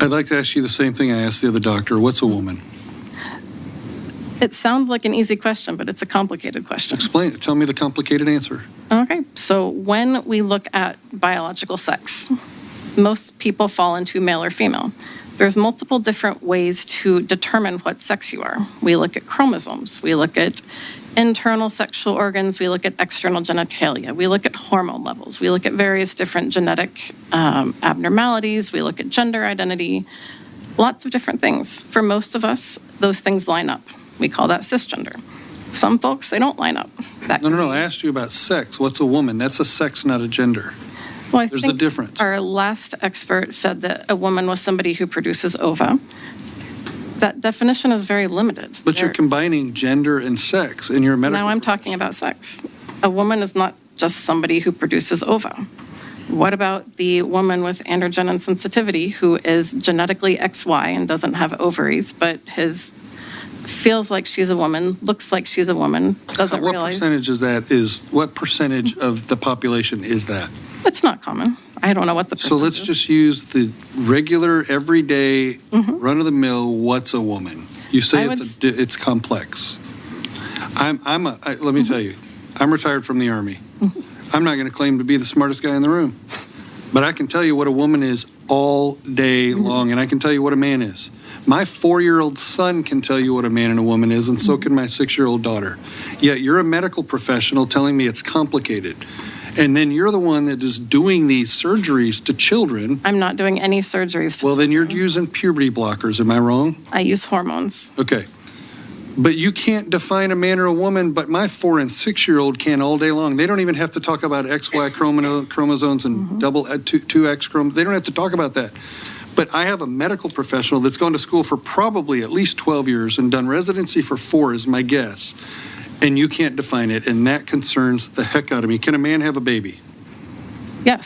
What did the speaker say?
I'd like to ask you the same thing I asked the other doctor. What's a woman? It sounds like an easy question, but it's a complicated question. Explain it. Tell me the complicated answer. Okay, so when we look at biological sex, most people fall into male or female. There's multiple different ways to determine what sex you are. We look at chromosomes, we look at internal sexual organs, we look at external genitalia, we look at hormone levels, we look at various different genetic um, abnormalities, we look at gender identity, lots of different things. For most of us, those things line up. We call that cisgender. Some folks, they don't line up. That No, no, no. I asked you about sex. What's a woman? That's a sex, not a gender. Well, I There's a difference. Our last expert said that a woman was somebody who produces ova. That definition is very limited. But you're There- combining gender and sex in your medical. Now I'm talking about sex. A woman is not just somebody who produces ova. What about the woman with androgen insensitivity who is genetically XY and doesn't have ovaries, but his feels like she's a woman, looks like she's a woman, doesn't What realize percentage is that is, what percentage of the population is that? It's not common. I don't know what the So let's is. just use the regular, everyday, Mm-hmm. run-of-the-mill, what's a woman? You say I it's, would a di- it's complex. I'm, I'm, a- I- let me Mm-hmm. tell you, I'm retired from the Army. I'm not going to claim to be the smartest guy in the room, but I can tell you what a woman is all day Mm-hmm. long, and I can tell you what a man is. My four-year-old son can tell you what a man and a woman is, and Mm-hmm. so can my six-year-old daughter. Yet you're a medical professional telling me it's complicated. And then you're the one that is doing these surgeries to children. I'm not doing any surgeries. to Well, then you're using puberty blockers, am I wrong? I use hormones. Okay. But you can't define a man or a woman, but my four and six-year-old can all day long. They don't even have to talk about XY chromo- chromosomes and double, uh, two, two X chromosomes. They don't have to talk about that. But I have a medical professional that's gone to school for probably at least 12 years and done residency for four, is my guess. And you can't define it, and that concerns the heck out of me. Can a man have a baby?